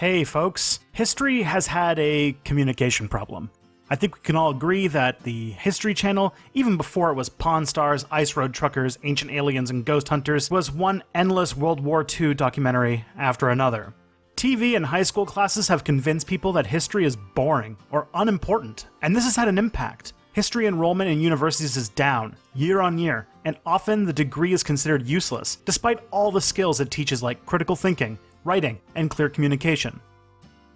Hey folks, history has had a communication problem. I think we can all agree that the History Channel, even before it was Pawn Stars, Ice Road Truckers, Ancient Aliens, and Ghost Hunters, was one endless World War II documentary after another. TV and high school classes have convinced people that history is boring or unimportant, and this has had an impact. History enrollment in universities is down, year on year, and often the degree is considered useless, despite all the skills it teaches like critical thinking, writing, and clear communication.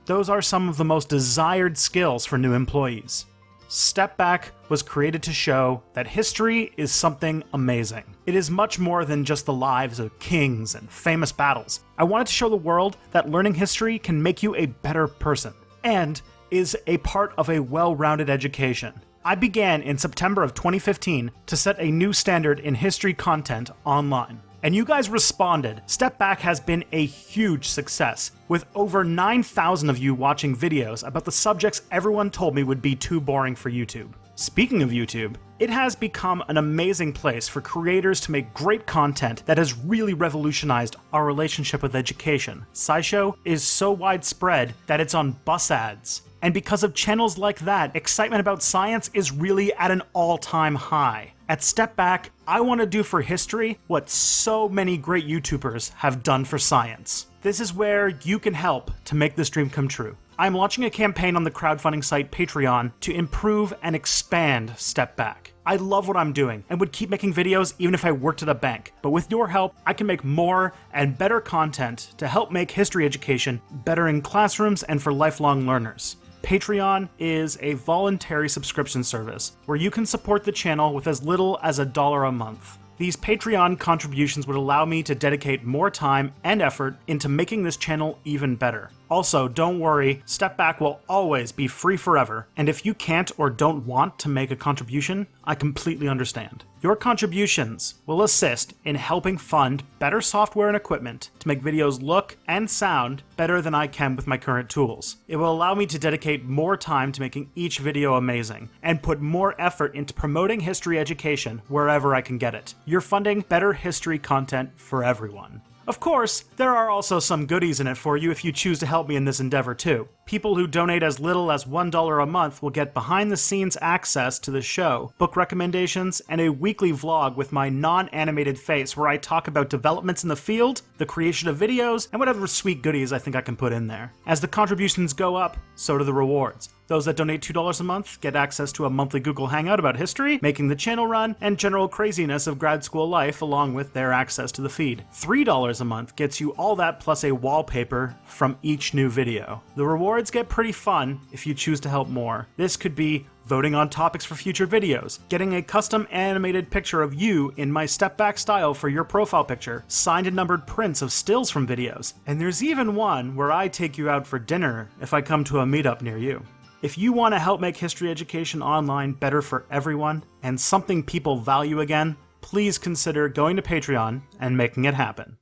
Those are some of the most desired skills for new employees. Step Back was created to show that history is something amazing. It is much more than just the lives of kings and famous battles. I wanted to show the world that learning history can make you a better person, and is a part of a well-rounded education. I began in September of 2015 to set a new standard in history content online and you guys responded. Step Back has been a huge success, with over 9,000 of you watching videos about the subjects everyone told me would be too boring for YouTube. Speaking of YouTube, it has become an amazing place for creators to make great content that has really revolutionized our relationship with education. SciShow is so widespread that it's on bus ads. And because of channels like that, excitement about science is really at an all-time high. At Step Back, I want to do for history what so many great YouTubers have done for science. This is where you can help to make this dream come true. I'm launching a campaign on the crowdfunding site Patreon to improve and expand Step Back. I love what I'm doing and would keep making videos even if I worked at a bank. But with your help, I can make more and better content to help make history education better in classrooms and for lifelong learners. Patreon is a voluntary subscription service where you can support the channel with as little as a dollar a month. These Patreon contributions would allow me to dedicate more time and effort into making this channel even better. Also, don't worry, Step Back will always be free forever, and if you can't or don't want to make a contribution, I completely understand. Your contributions will assist in helping fund better software and equipment to make videos look and sound better than I can with my current tools. It will allow me to dedicate more time to making each video amazing, and put more effort into promoting history education wherever I can get it. You're funding better history content for everyone. Of course, there are also some goodies in it for you if you choose to help me in this endeavor too. People who donate as little as $1 a month will get behind the scenes access to the show, book recommendations, and a weekly vlog with my non-animated face where I talk about developments in the field, the creation of videos, and whatever sweet goodies I think I can put in there. As the contributions go up, so do the rewards. Those that donate $2 a month get access to a monthly Google Hangout about history, making the channel run, and general craziness of grad school life along with their access to the feed. $3 a month gets you all that plus a wallpaper from each new video. The rewards get pretty fun if you choose to help more. This could be voting on topics for future videos, getting a custom animated picture of you in my step back style for your profile picture, signed and numbered prints of stills from videos, and there's even one where I take you out for dinner if I come to a meetup near you. If you want to help make history education online better for everyone and something people value again, please consider going to Patreon and making it happen.